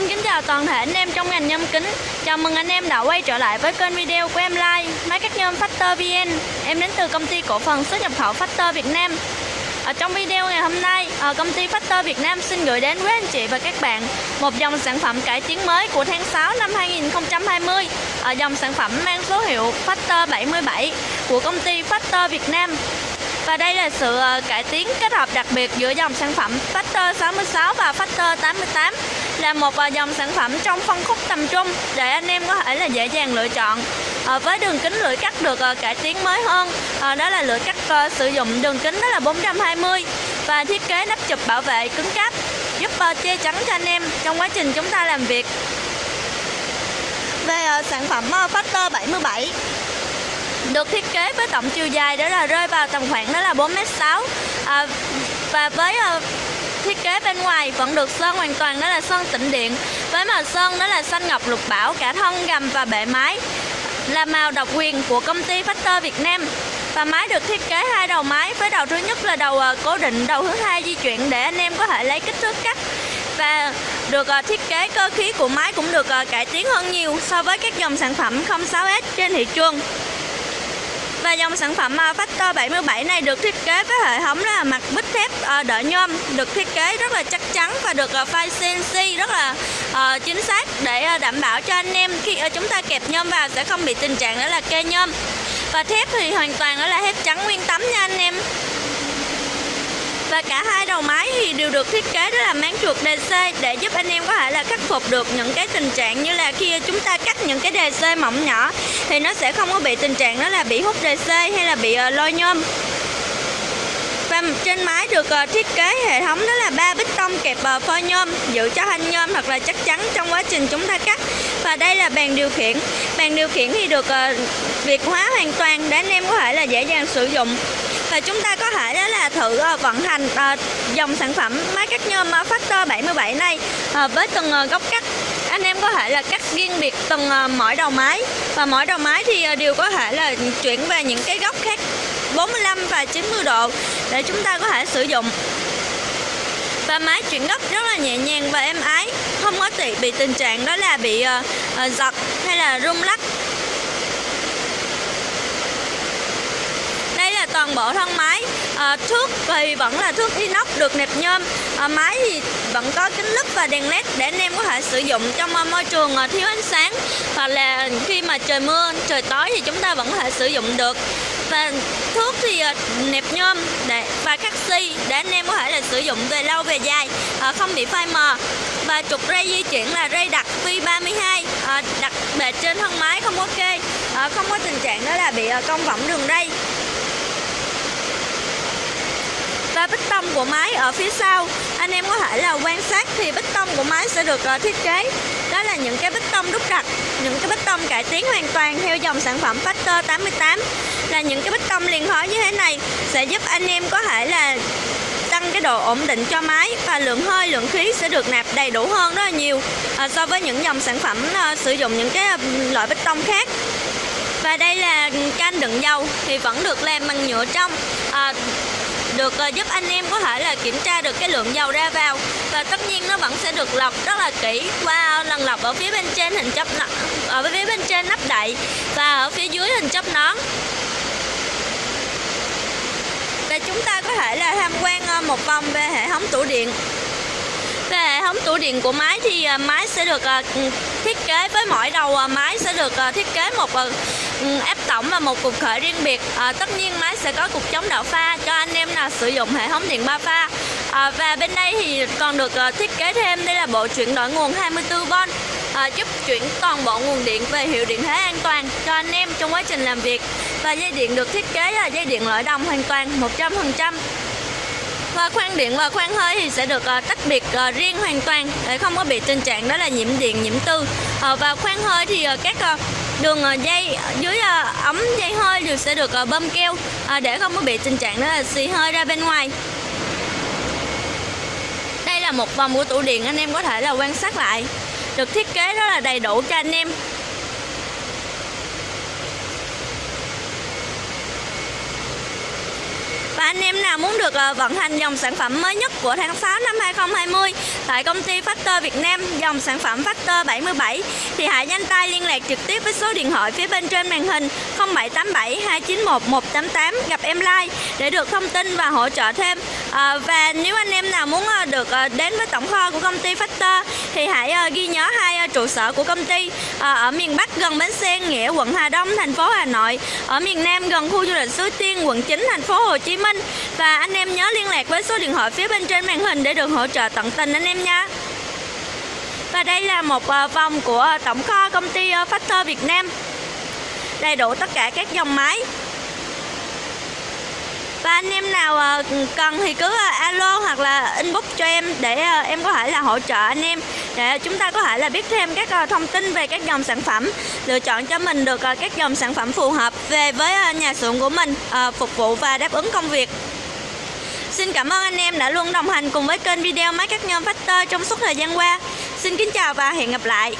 xin kính chào toàn thể anh em trong ngành nhôm kính Chào mừng anh em đã quay trở lại với kênh video của em Like Máy cắt nhôm Factor VN Em đến từ công ty cổ phần xuất nhập khẩu Factor Việt Nam ở trong video ngày hôm nay, ờ, công ty Factor Việt Nam xin gửi đến với anh chị và các bạn một dòng sản phẩm cải tiến mới của tháng 6 năm 2020. Ở dòng sản phẩm mang số hiệu Factor 77 của công ty Factor Việt Nam. Và đây là sự ờ, cải tiến kết hợp đặc biệt giữa dòng sản phẩm Factor 66 và Factor 88 là một à, dòng sản phẩm trong phân khúc tầm trung để anh em có thể là dễ dàng lựa chọn. Ờ, với đường kính lưỡi cắt được ờ, cải tiến mới hơn ờ, đó là lưỡi cắt sử dụng đường kính đó là 420 và thiết kế nắp chụp bảo vệ cứng cáp giúp che chắn cho anh em trong quá trình chúng ta làm việc. Về sản phẩm Factor 77 được thiết kế với tổng chiều dài đó là rơi vào tầm khoảng đó là 4m6 à, và với thiết kế bên ngoài vẫn được sơn hoàn toàn, đó là sơn tĩnh điện. Với màu sơn, đó là xanh ngọc lục bảo, cả thân, gầm và bệ máy là màu độc quyền của công ty Factor Việt Nam. Và máy được thiết kế hai đầu máy, với đầu thứ nhất là đầu ờ, cố định, đầu thứ hai di chuyển để anh em có thể lấy kích thước cắt. Và được ờ, thiết kế cơ khí của máy cũng được ờ, cải tiến hơn nhiều so với các dòng sản phẩm 06S trên thị trường và dòng sản phẩm à, Factor 77 này được thiết kế với hệ thống là mặt bích thép à, đỡ nhôm, được thiết kế rất là chắc chắn và được à, file CNC rất là chính xác để đảm bảo cho anh em khi chúng ta kẹp nhôm vào sẽ không bị tình trạng đó là kê nhôm. Và thép thì hoàn toàn đó là thép trắng nguyên tấm nha anh em và cả hai đầu máy thì đều được thiết kế đó là máng chuột DC để giúp anh em có thể là khắc phục được những cái tình trạng như là khi chúng ta cắt những cái DC mỏng nhỏ thì nó sẽ không có bị tình trạng đó là bị hút DC hay là bị ờ, lôi nhôm. Và trên máy được ờ, thiết kế hệ thống đó là ba bích tông kẹp ờ, phôi nhôm giữ cho thanh nhôm thật là chắc chắn trong quá trình chúng ta cắt. Và đây là bàn điều khiển. Bàn điều khiển thì được việt hóa hoàn toàn để anh em có thể là dễ dàng sử dụng và chúng ta có thể đó là thử ờ, vận hành ờ, dòng sản phẩm máy cắt nhôm Factor 77 này ờ, với từng góc cắt. Anh em có thể là cắt riêng biệt từng mỗi đầu máy. Và mỗi đầu máy thì đều có thể là chuyển về những cái góc khác 45 và 90 độ để chúng ta có thể sử dụng. Và máy chuyển góc rất là nhẹ nhàng và êm ái không có bị, bị tình trạng đó là bị uh, giật hay là rung lắc đây là toàn bộ thân máy. À, thước thì vẫn là thước inox được nẹp nhôm. À, máy thì vẫn có kính lúp và đèn led để anh em có thể sử dụng trong ờ, môi trường thiếu ánh sáng. Hoặc là khi mà trời mưa trời tối thì chúng ta vẫn có thể sử dụng được. Và thuốc thì nẹp nhôm để và cắt si để anh em có thể là sử dụng về lâu về dài à, không bị phai mờ. Và trục ray di chuyển là ray đặc V32 à, đặt bề trên thân máy không có à, không có tình trạng đó là bị cong võng đường ray bích tông của máy ở phía sau. Anh em có thể là quan sát thì bích tông của máy sẽ được ờ, thiết kế. Đó là những cái bích tông đúc đặc những cái bích tông cải tiến hoàn toàn theo dòng sản phẩm Factor 88 là những cái bích tông liền khói như thế này sẽ giúp anh em có thể là tăng cái độ ổn định cho máy và lượng hơi lượng khí sẽ được nạp đầy đủ hơn rất là nhiều à, so với những dòng sản phẩm à, sử dụng những cái loại bích tông khác. Và đây là can đựng dầu thì vẫn được làm bằng nhựa trong à, được uh, giúp anh em có thể là kiểm tra được cái lượng dầu ra vào. Và tất nhiên nó vẫn sẽ được lọc rất là kỹ qua lần lọc ở phía bên trên hình chóp ở phía bên trên nắp đậy và ở phía dưới hình chóp nón. Và chúng ta có thể là tham quan uh, một vòng về hệ thống tủ điện. Về hệ thống tủ điện của máy thì uh, máy sẽ được ừ, thiết kế với mỗi đầu máy sẽ được thiết kế một ừ, ép tổng và một cục khởi riêng biệt. À, tất nhiên máy sẽ có cục chống đạo pha cho anh em sử dụng hệ thống điện ba pha à, và bên đây thì còn được uh, thiết kế thêm. Đây là bộ chuyển đổi nguồn 24V à, ờ, giúp chuyển toàn bộ nguồn điện về hiệu điện thế an toàn cho anh em trong quá trình làm việc. Và dây điện được thiết kế là dây điện lõi đồng hoàn toàn 100% và khoan điện và khoan hơi thì sẽ được uh, tách biệt uh, riêng hoàn toàn để không có bị tình trạng đó là nhiễm điện nhiễm tư. Uh, và khoan hơi thì uh, các uh, đường ờ, dây, dưới ờ, ống dây hơi đều sẽ được ờ, bơm keo để không có bị tình trạng đó là xì hơi ra bên ngoài. Đây là một vòng của tủ điện, anh em có thể là quan sát lại. Được thiết kế rất là đầy đủ cho anh em. Và anh em nào muốn được ờ, vận hành dòng sản phẩm mới nhất của tháng 6 năm 2020 tại công ty Factor Việt Nam, dòng sản phẩm Factor 77 thì hãy nhanh tay liên lạc trực tiếp với số điện thoại phía bên trên màn hình 0787 291 188 gặp em like để được thông tin và hỗ trợ thêm. À, và nếu anh em nào muốn ờ, được ờ, đến với tổng kho của công ty Factor thì hãy ghi nhớ hai trụ sở của công ty ở miền Bắc gần bến xe Nghĩa quận Hà Đông thành phố Hà Nội, ở miền Nam gần khu du lịch Suối Tiên quận 9 thành phố Hồ Chí Minh và anh em nhớ liên lạc với số điện thoại phía bên trên màn hình để được hỗ trợ tận tình anh em nha. Và đây là một vòng của tổng kho công ty Factor Việt Nam. Đầy đủ tất cả các dòng máy. Và anh em nào ờ, cần thì cứ ờ, alo hoặc là inbox cho em để ờ, em có thể là hỗ trợ anh em để chúng ta có thể là biết thêm các thông tin về các dòng sản phẩm, lựa chọn cho mình được các dòng sản phẩm phù hợp về với nhà xưởng của mình phục vụ và đáp ứng công việc. Xin cảm ơn anh em đã luôn đồng hành cùng với kênh video máy cắt nhôm Factor trong suốt thời gian qua. Xin kính chào và hẹn gặp lại.